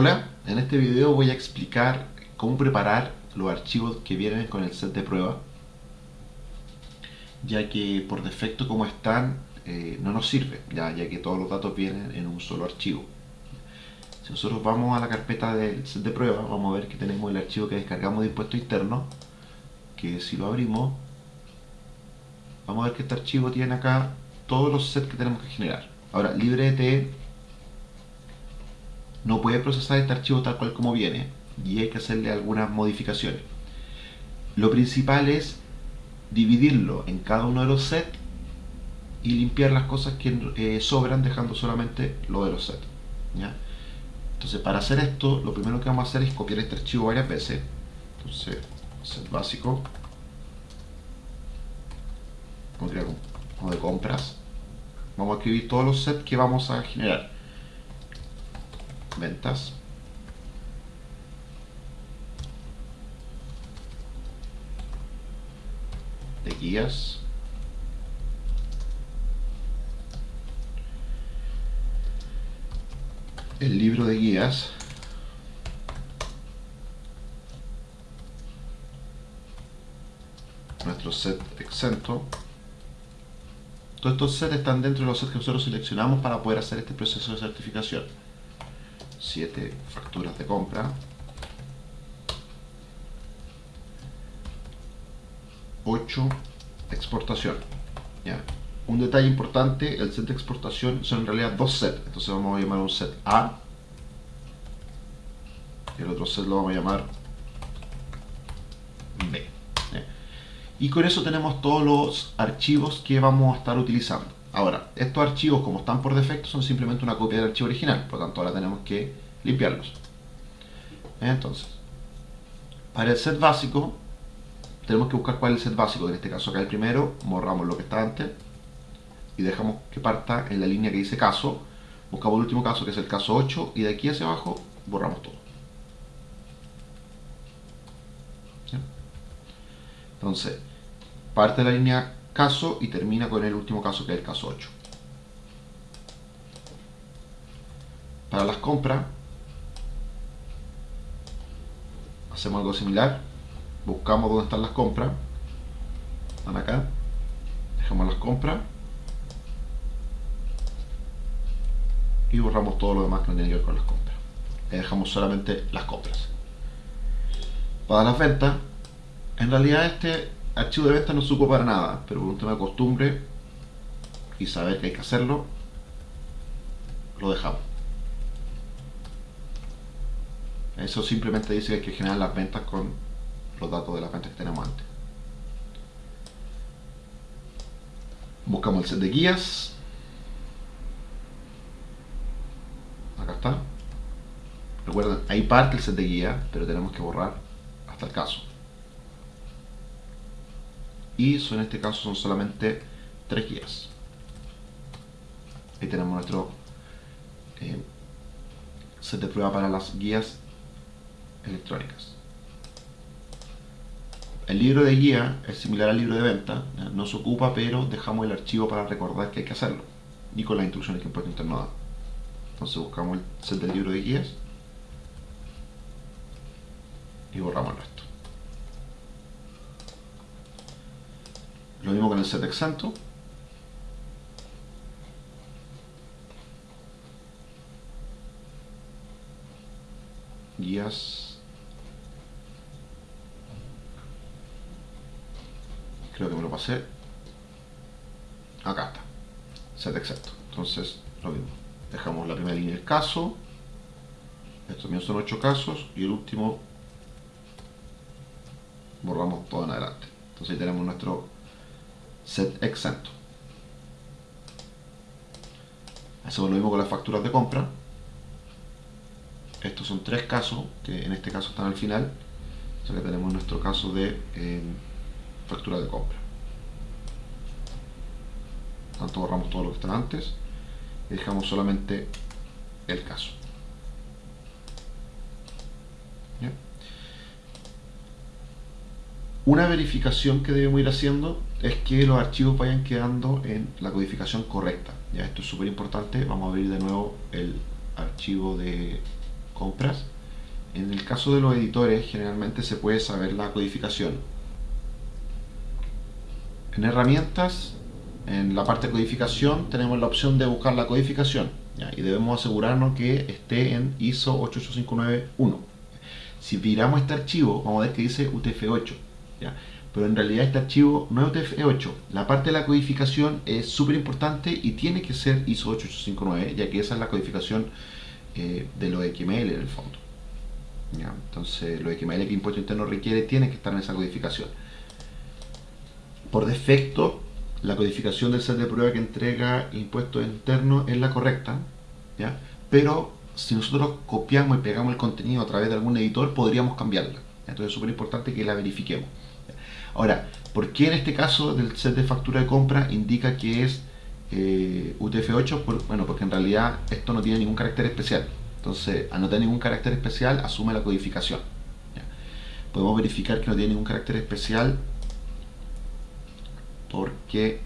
Hola, en este video voy a explicar cómo preparar los archivos que vienen con el set de prueba ya que por defecto como están eh, no nos sirve ya, ya que todos los datos vienen en un solo archivo. Si nosotros vamos a la carpeta del set de prueba vamos a ver que tenemos el archivo que descargamos de impuesto interno que si lo abrimos vamos a ver que este archivo tiene acá todos los sets que tenemos que generar. Ahora LibreT no puede procesar este archivo tal cual como viene y hay que hacerle algunas modificaciones. Lo principal es dividirlo en cada uno de los sets y limpiar las cosas que eh, sobran dejando solamente lo de los sets. Entonces para hacer esto lo primero que vamos a hacer es copiar este archivo varias veces. Entonces set básico como de compras vamos a escribir todos los sets que vamos a generar ventas. De guías. El libro de guías. Nuestro set exento. Todos estos sets están dentro de los sets que nosotros seleccionamos para poder hacer este proceso de certificación 7 facturas de compra. 8 exportación un detalle importante el set de exportación son en realidad dos sets entonces vamos a llamar un set A y el otro set lo vamos a llamar B y con eso tenemos todos los archivos que vamos a estar utilizando Ahora, estos archivos como están por defecto son simplemente una copia del archivo original, por lo tanto ahora tenemos que limpiarlos. Entonces, para el set básico, tenemos que buscar cuál es el set básico, en este caso acá el primero, borramos lo que está antes y dejamos que parta en la línea que dice caso, buscamos el último caso que es el caso 8 y de aquí hacia abajo borramos todo. Entonces, parte de la línea caso y termina con el último caso que es el caso 8. Para las compras hacemos algo similar, buscamos dónde están las compras, están acá, dejamos las compras y borramos todo lo demás que no tiene que ver con las compras. Y dejamos solamente las compras. Para las ventas, en realidad este archivo de venta no supo para nada, pero por un tema de costumbre y saber que hay que hacerlo, lo dejamos. Eso simplemente dice que hay que generar las ventas con los datos de las ventas que tenemos antes. Buscamos el set de guías. Acá está. Recuerden, hay parte del set de guías, pero tenemos que borrar hasta el caso y en este caso son solamente tres guías. Ahí tenemos nuestro eh, set de prueba para las guías electrónicas. El libro de guía es similar al libro de venta no se ocupa pero dejamos el archivo para recordar que hay que hacerlo y con las instrucciones que Impuesto Interno da. Entonces buscamos el set del libro de guías y borramos el Lo mismo con el set exento. Guías. Creo que me lo pasé. Acá está. Set exento. Entonces, lo mismo. Dejamos la primera línea del caso. Estos míos son 8 casos. Y el último borramos todo en adelante. Entonces ahí tenemos nuestro set exento. Hacemos lo mismo con las facturas de compra. Estos son tres casos, que en este caso están al final. O que tenemos nuestro caso de eh, factura de compra. Tanto borramos todo lo que está antes y dejamos solamente el caso. Una verificación que debemos ir haciendo es que los archivos vayan quedando en la codificación correcta. Ya esto es súper importante. Vamos a abrir de nuevo el archivo de compras. En el caso de los editores, generalmente se puede saber la codificación. En herramientas, en la parte de codificación, tenemos la opción de buscar la codificación. Y debemos asegurarnos que esté en ISO 88591. Si miramos este archivo, vamos a ver que dice UTF-8. Pero en realidad este archivo no es UTF-8. La parte de la codificación es súper importante y tiene que ser ISO 8859, ya que esa es la codificación eh, de los XML en el fondo. Entonces, lo XML que impuesto interno requiere tiene que estar en esa codificación. Por defecto, la codificación del set de prueba que entrega impuesto interno es la correcta, ¿ya? pero si nosotros copiamos y pegamos el contenido a través de algún editor, podríamos cambiarla. Entonces es súper importante que la verifiquemos. Ahora, ¿por qué en este caso del set de factura de compra indica que es eh, UTF-8? bueno, porque en realidad esto no tiene ningún carácter especial. Entonces, al no tener ningún carácter especial, asume la codificación. Podemos verificar que no tiene ningún carácter especial porque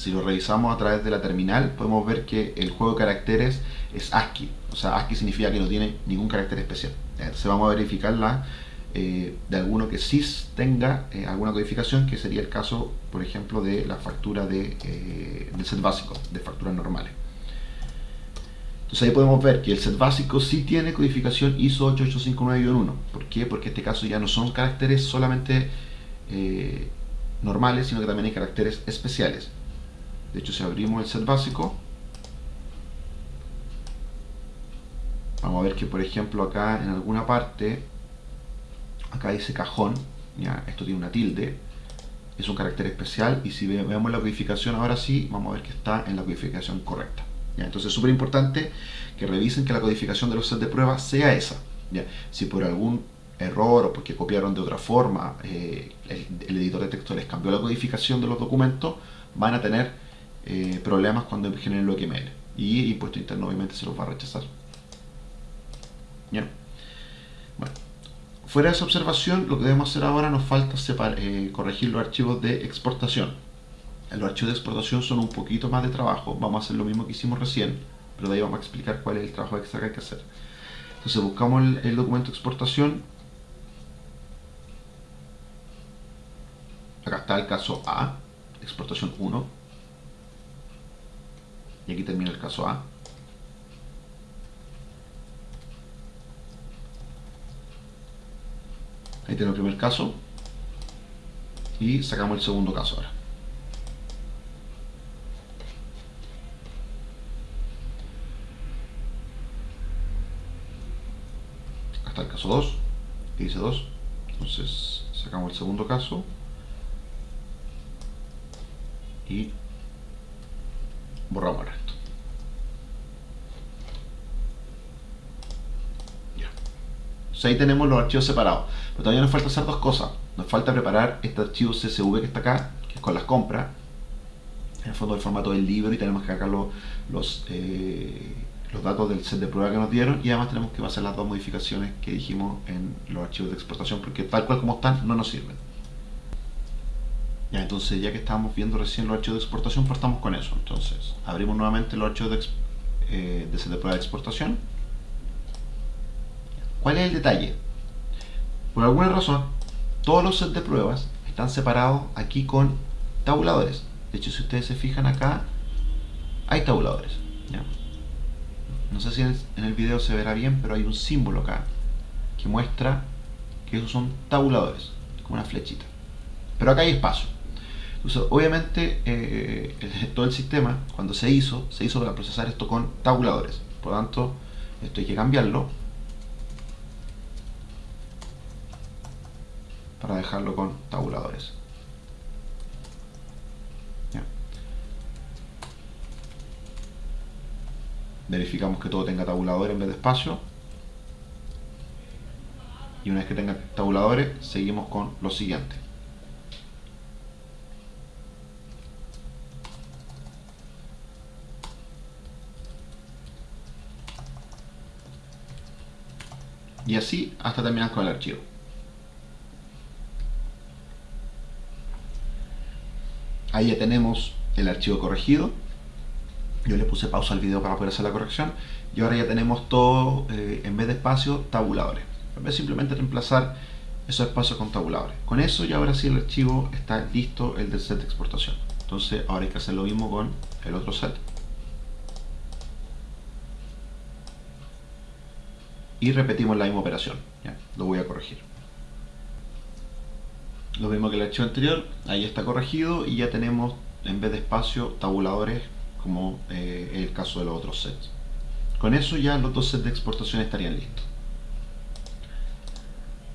si lo revisamos a través de la terminal, podemos ver que el juego de caracteres es ASCII. O sea, ASCII significa que no tiene ningún carácter especial. Entonces vamos a verificarla eh, de alguno que sí tenga eh, alguna codificación, que sería el caso, por ejemplo, de la factura de, eh, del set básico, de facturas normales. Entonces ahí podemos ver que el set básico sí tiene codificación ISO 8859-1. ¿Por qué? Porque en este caso ya no son caracteres solamente normales, sino que también hay caracteres especiales. De hecho, si abrimos el set básico, vamos a ver que, por ejemplo, acá en alguna parte acá dice cajón, ¿ya? esto tiene una tilde, es un carácter especial y si vemos la codificación ahora sí, vamos a ver que está en la codificación correcta. ¿ya? Entonces es súper importante que revisen que la codificación de los sets de prueba sea esa. ¿ya? Si por algún error o porque copiaron de otra forma, eh, el, editor de texto les cambió la codificación de los documentos, van a tener eh, problemas cuando generen lo XML. Y impuesto interno obviamente se los va a rechazar. ¿Ya? Bueno. Fuera de esa observación, lo que debemos hacer ahora nos falta eh, corregir los archivos de exportación. Los archivos de exportación son un poquito más de trabajo, vamos a hacer lo mismo que hicimos recién, pero de ahí vamos a explicar cuál es el trabajo extra que hay que hacer. Entonces buscamos el, el documento de exportación. Acá está el caso A, exportación 1. Y aquí termina el caso A. Ahí tenemos el primer caso. Y sacamos el segundo caso ahora. Está el caso 2, que dice 2. Entonces sacamos el segundo caso. Y borramos el resto. Ya. ahí tenemos los archivos separados. Pero todavía nos falta hacer dos cosas. Nos falta preparar este archivo CSV que está acá, que es con las compras. En el fondo el formato del libro y tenemos que cargar los, eh, los, datos del set de prueba que nos dieron y además tenemos que hacer las dos modificaciones que dijimos en los archivos de exportación porque tal cual como están no nos sirven. Ya, entonces ya que estábamos viendo recién los archivos de exportación, partamos con eso. Entonces, abrimos nuevamente los archivos de, eh, de set de prueba de exportación. ¿Cuál es el detalle? Por alguna razón, todos los sets de pruebas están separados aquí con tabuladores. De hecho, si ustedes se fijan acá, hay tabuladores. No sé si en el video se verá bien, pero hay un símbolo acá que muestra que esos son tabuladores, como una flechita. Pero acá hay espacio. Entonces, obviamente, eh, todo el sistema, cuando se hizo, se hizo para procesar esto con tabuladores. Por lo tanto, esto hay que cambiarlo para dejarlo con tabuladores. Verificamos que todo tenga tabuladores en vez de espacio. Y una vez que tenga tabuladores, seguimos con lo siguiente. Y así hasta terminar con el archivo. ahí ya tenemos el archivo corregido. Yo le puse pausa al video para poder hacer la corrección. Y ahora ya tenemos todo, eh, en vez de espacios, tabuladores. En vez de simplemente reemplazar esos espacios con tabuladores. Con eso ya ahora sí el archivo está listo, el del set de exportación. Entonces ahora hay que hacer lo mismo con el otro set. Y repetimos la misma operación. Lo voy a corregir. Lo mismo que el archivo anterior, ahí está corregido y ya tenemos en vez de espacio tabuladores como eh, el caso de los otros sets. Con eso ya los dos sets de exportación estarían listos.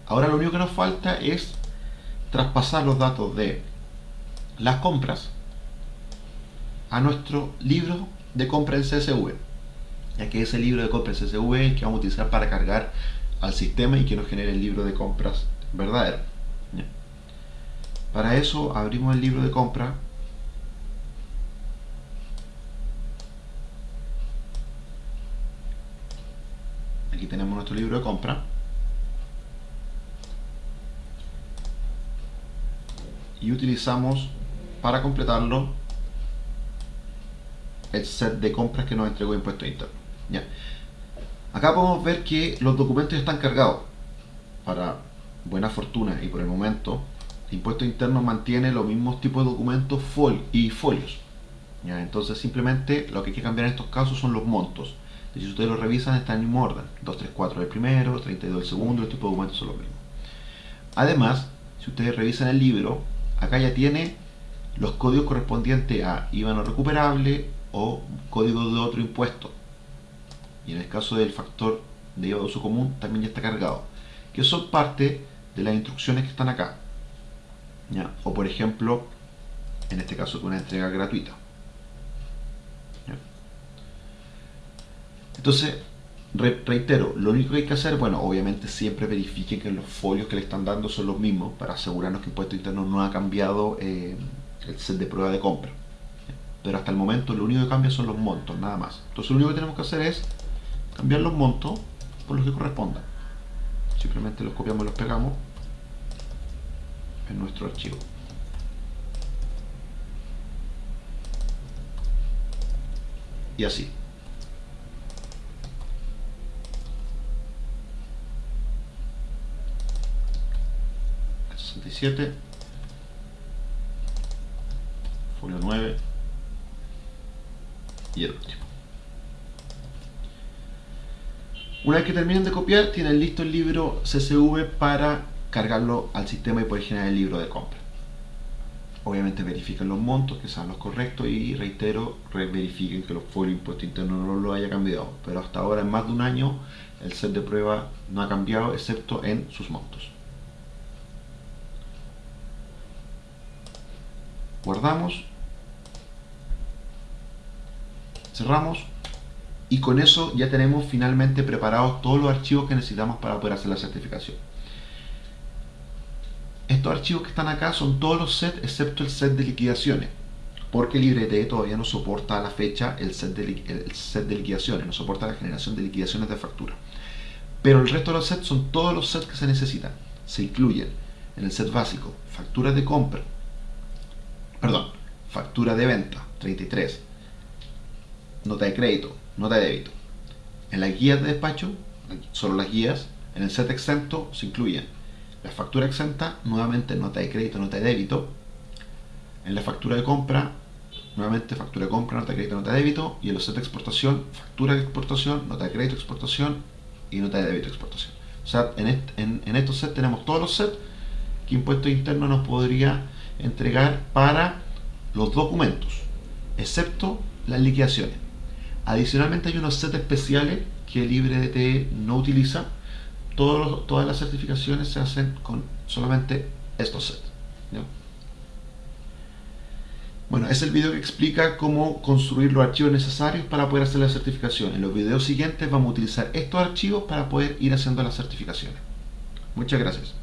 Ahora lo único que nos falta es traspasar los datos de las compras a nuestro libro de compra en CSV ya que ese libro de compra en CSV que vamos a utilizar para cargar al sistema y que nos genere el libro de compras verdadero. Para eso abrimos el libro de compra. Aquí tenemos nuestro libro de compra. Y utilizamos para completarlo el set de compras que nos entregó impuesto interno ya. acá podemos ver que los documentos están cargados. Para buena fortuna y por el momento impuesto interno mantiene los mismos tipos de documentos y folios. ¿ya? entonces simplemente lo que hay que cambiar en estos casos son los montos. Si ustedes lo revisan está en el mismo orden. 234 el primero, 32 el segundo, el tipo de documentos son los mismos. Además, si ustedes revisan el libro acá ya tiene los códigos correspondientes a IVA no recuperable o código de otro impuesto y en el caso del factor de IVA de uso común también ya está cargado que son parte de las instrucciones que están acá. O por ejemplo en este caso una entrega gratuita. Entonces reitero, lo único que hay que hacer, bueno, obviamente siempre verifiquen que los folios que le están dando son los mismos para asegurarnos que el impuesto interno no ha cambiado eh, el set de prueba de compra. Pero hasta el momento lo único que cambia son los montos, nada más. Entonces lo único que tenemos que hacer es cambiar los montos por los que correspondan simplemente los copiamos y los pegamos en nuestro archivo. Y así. El 67. Folio 9. Y el último. Una vez que terminen de copiar, tienen listo el libro CSV para cargarlo al sistema y poder generar el libro de compra. Obviamente verifiquen los montos, que sean los correctos y reitero, verifiquen que los folios impuesto interno no lo haya cambiado. Pero hasta ahora, en más de un año, el set de prueba no ha cambiado excepto en sus montos. Guardamos. Cerramos. Y con eso ya tenemos finalmente preparados todos los archivos que necesitamos para poder hacer la certificación estos archivos que están acá son todos los sets excepto el set de liquidaciones porque LibreT todavía no soporta a la fecha el set, de, liquidaciones, no soporta la generación de liquidaciones de factura. Pero el resto de los sets son todos los sets que se necesitan. Se incluyen en el set básico factura de compra, perdón, factura de venta, 33, nota de crédito, nota de débito. En las guías de despacho, solo las guías, en el set exento se incluyen la factura exenta, nuevamente nota de crédito, nota de débito. En la factura de compra, nuevamente factura de compra, nota de crédito, nota de débito. Y en los set de exportación, factura de exportación, nota de crédito, exportación y nota de débito, exportación. O sea, en, estos sets tenemos todos los sets que Impuesto Interno nos podría entregar para los documentos, excepto las liquidaciones. Adicionalmente hay unos sets especiales que LibreDT no utiliza, todas las certificaciones se hacen con solamente estos sets. Bueno, es el video que explica cómo construir los archivos necesarios para poder hacer la certificación. En los videos siguientes vamos a utilizar estos archivos para poder ir haciendo las certificaciones. Muchas gracias.